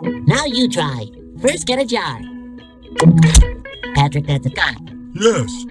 Now you try. First, get a jar. Patrick, that's a gun. Yes.